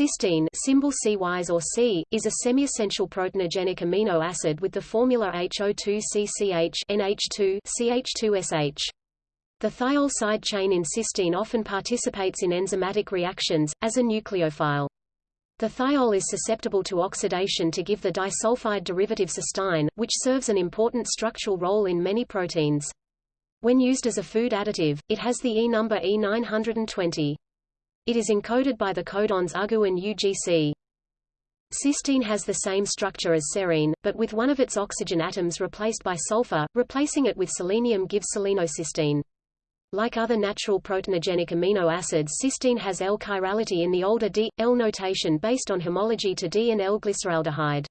Cysteine symbol CYs or C, is a semi-essential proteinogenic amino acid with the formula HO2CCH NH2 CH2SH. The thiol side chain in cysteine often participates in enzymatic reactions, as a nucleophile. The thiol is susceptible to oxidation to give the disulfide derivative cystine, which serves an important structural role in many proteins. When used as a food additive, it has the E number E920. It is encoded by the codons UGU and UGC. Cysteine has the same structure as serine, but with one of its oxygen atoms replaced by sulfur, replacing it with selenium gives selenocysteine. Like other natural proteinogenic amino acids cysteine has L-chirality in the older D-L notation based on homology to D and L-glyceraldehyde.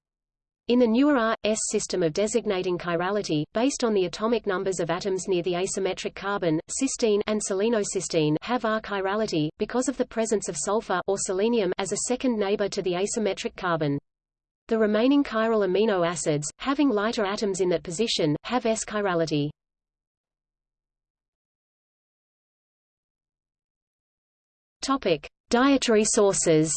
In the newer R-S system of designating chirality, based on the atomic numbers of atoms near the asymmetric carbon, cysteine and selenocysteine have R-chirality, because of the presence of sulfur or selenium as a second neighbor to the asymmetric carbon. The remaining chiral amino acids, having lighter atoms in that position, have S-chirality. Topic: Dietary sources.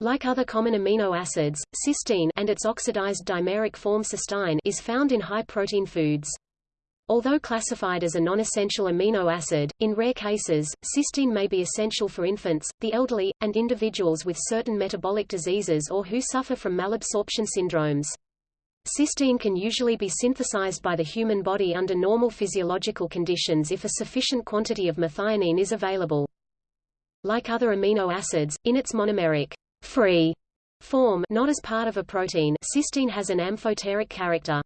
Like other common amino acids, cysteine and its oxidized dimeric form cystine is found in high-protein foods. Although classified as a non-essential amino acid, in rare cases, cysteine may be essential for infants, the elderly, and individuals with certain metabolic diseases or who suffer from malabsorption syndromes. Cysteine can usually be synthesized by the human body under normal physiological conditions if a sufficient quantity of methionine is available. Like other amino acids, in its monomeric free form not as part of a protein cysteine has an amphoteric character.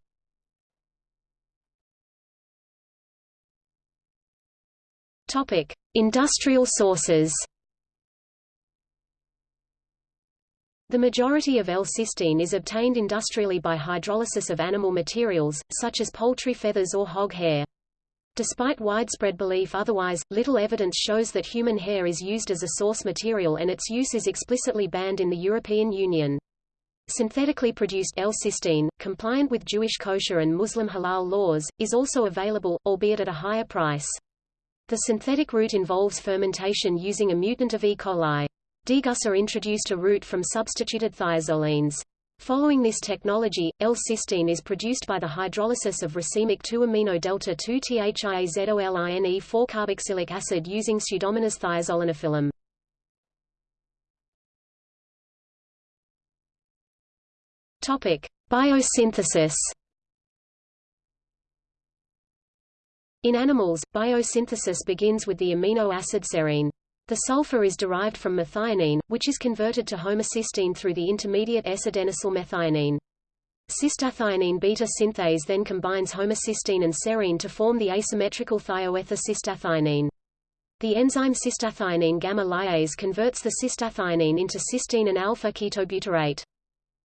Topic: Industrial sources. The majority of L-cysteine is obtained industrially by hydrolysis of animal materials, such as poultry feathers or hog hair. Despite widespread belief otherwise, little evidence shows that human hair is used as a source material and its use is explicitly banned in the European Union. Synthetically produced L-cysteine, compliant with Jewish kosher and Muslim halal laws, is also available, albeit at a higher price. The synthetic route involves fermentation using a mutant of E. coli. Degussa introduced a route from substituted thiazolines. Following this technology, L-cysteine is produced by the hydrolysis of racemic 2-amino delta 2-thiazoline 4-carboxylic acid using Pseudomonas thiazolinophilum. Topic: Biosynthesis. In animals, biosynthesis begins with the amino acid serine. The sulfur is derived from methionine, which is converted to homocysteine through the intermediate S-adenosyl methionine. Cystathionine beta synthase then combines homocysteine and serine to form the asymmetrical thioether cystathionine. The enzyme cystathionine gamma lyase converts the cystathionine into cysteine and alpha-ketobutyrate.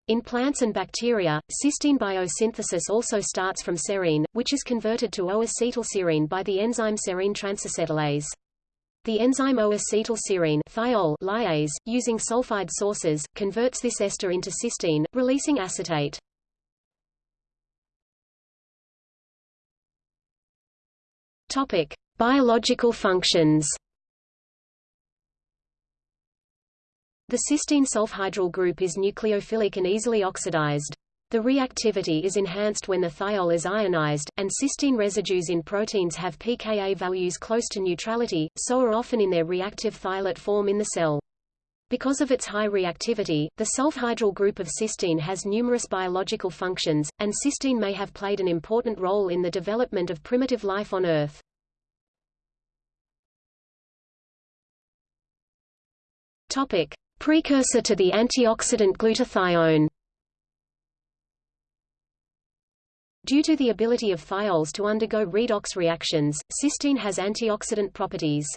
In plants and bacteria, cysteine biosynthesis also starts from serine, which is converted to O-acetylserine by the enzyme serine transacetylase. The enzyme O-acetylserine lyase, using sulfide sources, converts this ester into cysteine, releasing acetate. Topic: Biological functions. The cysteine sulfhydryl group is nucleophilic and easily oxidized. The reactivity is enhanced when the thiol is ionized, and cysteine residues in proteins have pKa values close to neutrality, so are often in their reactive thiolate form in the cell. Because of its high reactivity, the sulfhydryl group of cysteine has numerous biological functions, and cysteine may have played an important role in the development of primitive life on Earth. Topic. Precursor to the antioxidant glutathione Due to the ability of thiols to undergo redox reactions, cysteine has antioxidant properties.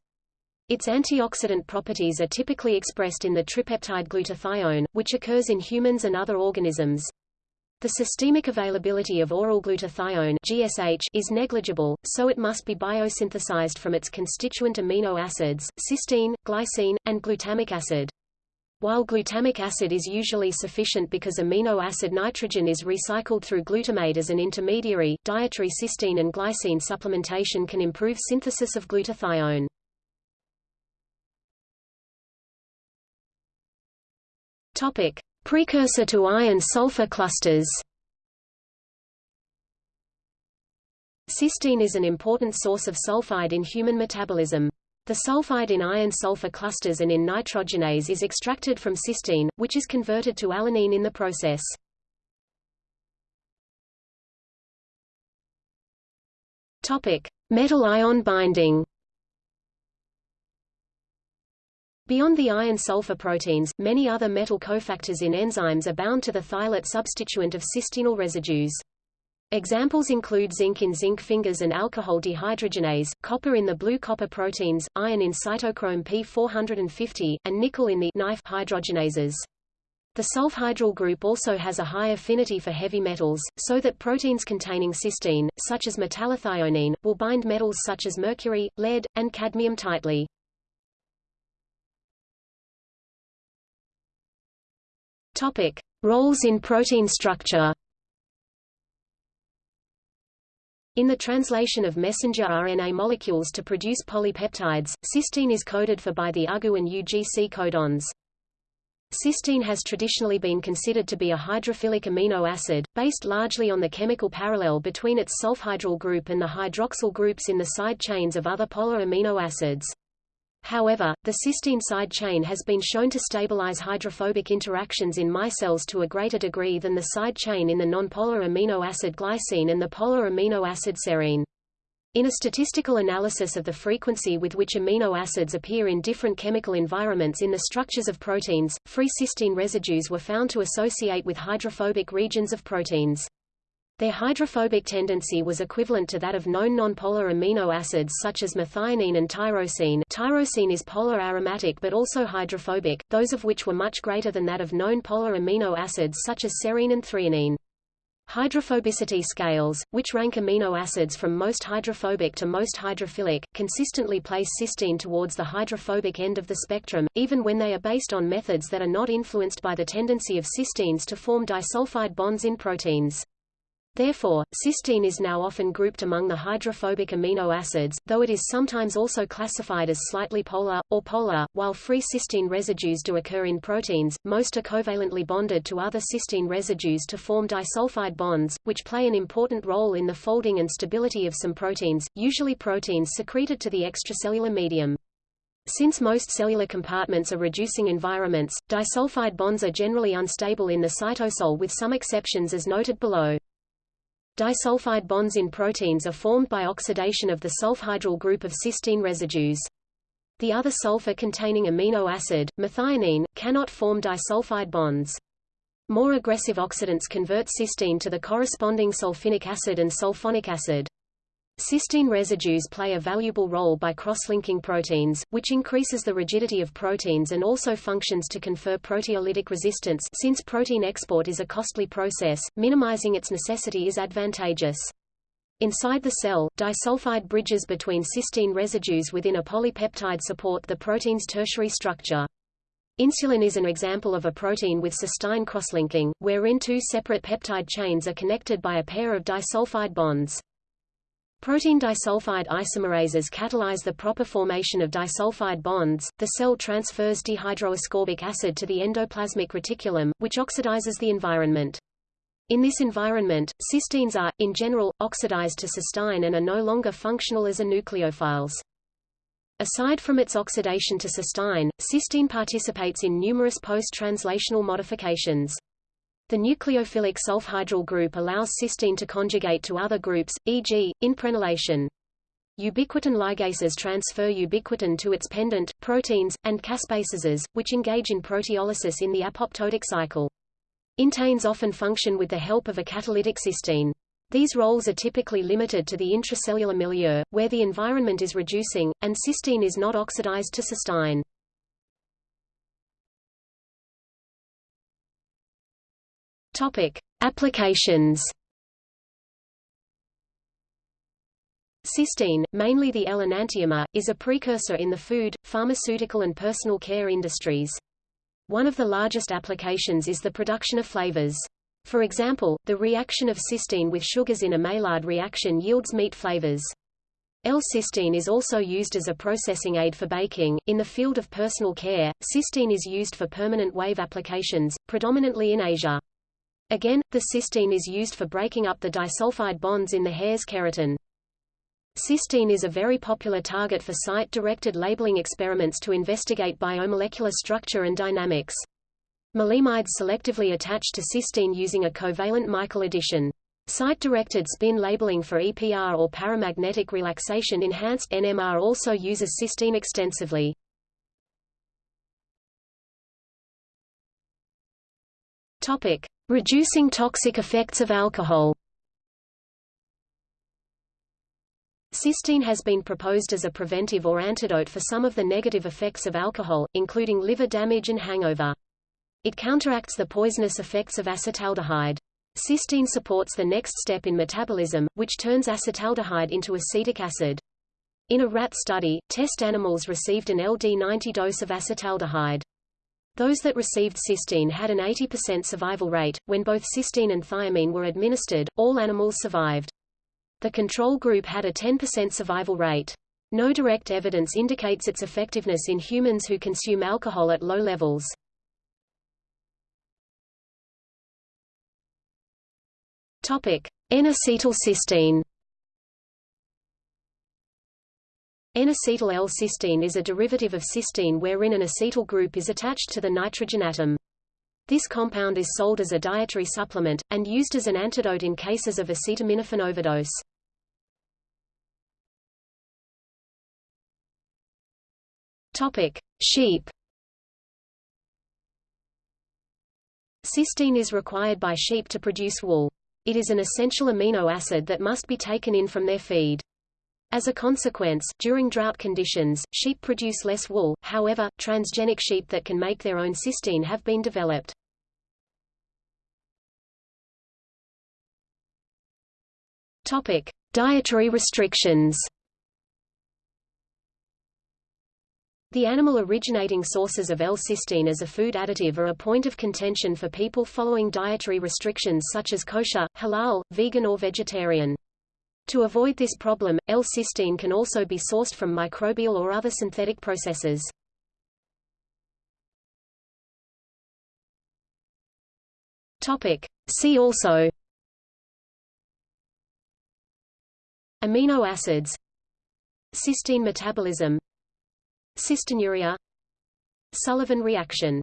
Its antioxidant properties are typically expressed in the tripeptide glutathione, which occurs in humans and other organisms. The systemic availability of oral glutathione GSH is negligible, so it must be biosynthesized from its constituent amino acids, cysteine, glycine, and glutamic acid. While glutamic acid is usually sufficient because amino acid nitrogen is recycled through glutamate as an intermediary, dietary cysteine and glycine supplementation can improve synthesis of glutathione. Topic: Precursor to iron-sulfur clusters. Cysteine is an important source of sulfide in human metabolism. The sulfide in iron-sulfur clusters and in nitrogenase is extracted from cysteine, which is converted to alanine in the process. Topic: Metal ion binding. Beyond the iron-sulfur proteins, many other metal cofactors in enzymes are bound to the thiolate substituent of cysteinyl residues. Examples include zinc in zinc fingers and alcohol dehydrogenase, copper in the blue copper proteins, iron in cytochrome P450, and nickel in the NiFe hydrogenases. The sulfhydryl group also has a high affinity for heavy metals, so that proteins containing cysteine, such as metallothionein, will bind metals such as mercury, lead, and cadmium tightly. Topic: Roles in protein structure. In the translation of messenger RNA molecules to produce polypeptides, cysteine is coded for by the UGU and UGC codons. Cysteine has traditionally been considered to be a hydrophilic amino acid, based largely on the chemical parallel between its sulfhydryl group and the hydroxyl groups in the side chains of other polar amino acids. However, the cysteine side chain has been shown to stabilize hydrophobic interactions in micelles to a greater degree than the side chain in the nonpolar amino acid glycine and the polar amino acid serine. In a statistical analysis of the frequency with which amino acids appear in different chemical environments in the structures of proteins, free cysteine residues were found to associate with hydrophobic regions of proteins. Their hydrophobic tendency was equivalent to that of known nonpolar amino acids such as methionine and tyrosine tyrosine is polar aromatic but also hydrophobic, those of which were much greater than that of known polar amino acids such as serine and threonine. Hydrophobicity scales, which rank amino acids from most hydrophobic to most hydrophilic, consistently place cysteine towards the hydrophobic end of the spectrum, even when they are based on methods that are not influenced by the tendency of cysteines to form disulfide bonds in proteins. Therefore, cysteine is now often grouped among the hydrophobic amino acids, though it is sometimes also classified as slightly polar, or polar. While free cysteine residues do occur in proteins, most are covalently bonded to other cysteine residues to form disulfide bonds, which play an important role in the folding and stability of some proteins, usually proteins secreted to the extracellular medium. Since most cellular compartments are reducing environments, disulfide bonds are generally unstable in the cytosol with some exceptions as noted below. Disulfide bonds in proteins are formed by oxidation of the sulfhydryl group of cysteine residues. The other sulfur-containing amino acid, methionine, cannot form disulfide bonds. More aggressive oxidants convert cysteine to the corresponding sulfinic acid and sulfonic acid. Cysteine residues play a valuable role by cross-linking proteins, which increases the rigidity of proteins and also functions to confer proteolytic resistance since protein export is a costly process, minimizing its necessity is advantageous. Inside the cell, disulfide bridges between cysteine residues within a polypeptide support the protein's tertiary structure. Insulin is an example of a protein with cysteine crosslinking, wherein two separate peptide chains are connected by a pair of disulfide bonds. Protein disulfide isomerases catalyze the proper formation of disulfide bonds. The cell transfers dehydroascorbic acid to the endoplasmic reticulum, which oxidizes the environment. In this environment, cysteines are, in general, oxidized to cystine and are no longer functional as a nucleophiles. Aside from its oxidation to cystine, cysteine participates in numerous post-translational modifications. The nucleophilic sulfhydryl group allows cysteine to conjugate to other groups, e.g., in prenylation. Ubiquitin ligases transfer ubiquitin to its pendant, proteins, and caspases, which engage in proteolysis in the apoptotic cycle. Inteins often function with the help of a catalytic cysteine. These roles are typically limited to the intracellular milieu, where the environment is reducing, and cystine is not oxidized to cysteine. Topic: Applications. Cysteine, mainly the L-enantiomer, is a precursor in the food, pharmaceutical and personal care industries. One of the largest applications is the production of flavors. For example, the reaction of cysteine with sugars in a Maillard reaction yields meat flavors. L-cysteine is also used as a processing aid for baking. In the field of personal care, cysteine is used for permanent wave applications, predominantly in Asia. Again, the cysteine is used for breaking up the disulfide bonds in the hair's keratin. Cysteine is a very popular target for site-directed labeling experiments to investigate biomolecular structure and dynamics. Maleimides selectively attach to cysteine using a covalent Michael addition. Site-directed spin labeling for EPR or paramagnetic relaxation enhanced NMR also uses cysteine extensively. Topic: Reducing toxic effects of alcohol. Cysteine has been proposed as a preventive or antidote for some of the negative effects of alcohol, including liver damage and hangover. It counteracts the poisonous effects of acetaldehyde. Cysteine supports the next step in metabolism, which turns acetaldehyde into acetic acid. In a rat study, test animals received an LD90 dose of acetaldehyde. Those that received cysteine had an 80% survival rate. When both cysteine and thiamine were administered, all animals survived. The control group had a 10% survival rate. No direct evidence indicates its effectiveness in humans who consume alcohol at low levels. Topic: N-acetylcysteine. N-acetyl L-cysteine is a derivative of cysteine wherein an acetyl group is attached to the nitrogen atom. This compound is sold as a dietary supplement, and used as an antidote in cases of acetaminophen overdose. Sheep. Cysteine is required by sheep to produce wool. It is an essential amino acid that must be taken in from their feed. As a consequence, during drought conditions, sheep produce less wool, however, transgenic sheep that can make their own cysteine have been developed. Topic. Dietary restrictions The animal-originating sources of L-cysteine as a food additive are a point of contention for people following dietary restrictions such as kosher, halal, vegan or vegetarian. To avoid this problem, L-cysteine can also be sourced from microbial or other synthetic processes. Topic. See also Amino acids Cysteine metabolism Cystinuria Sullivan reaction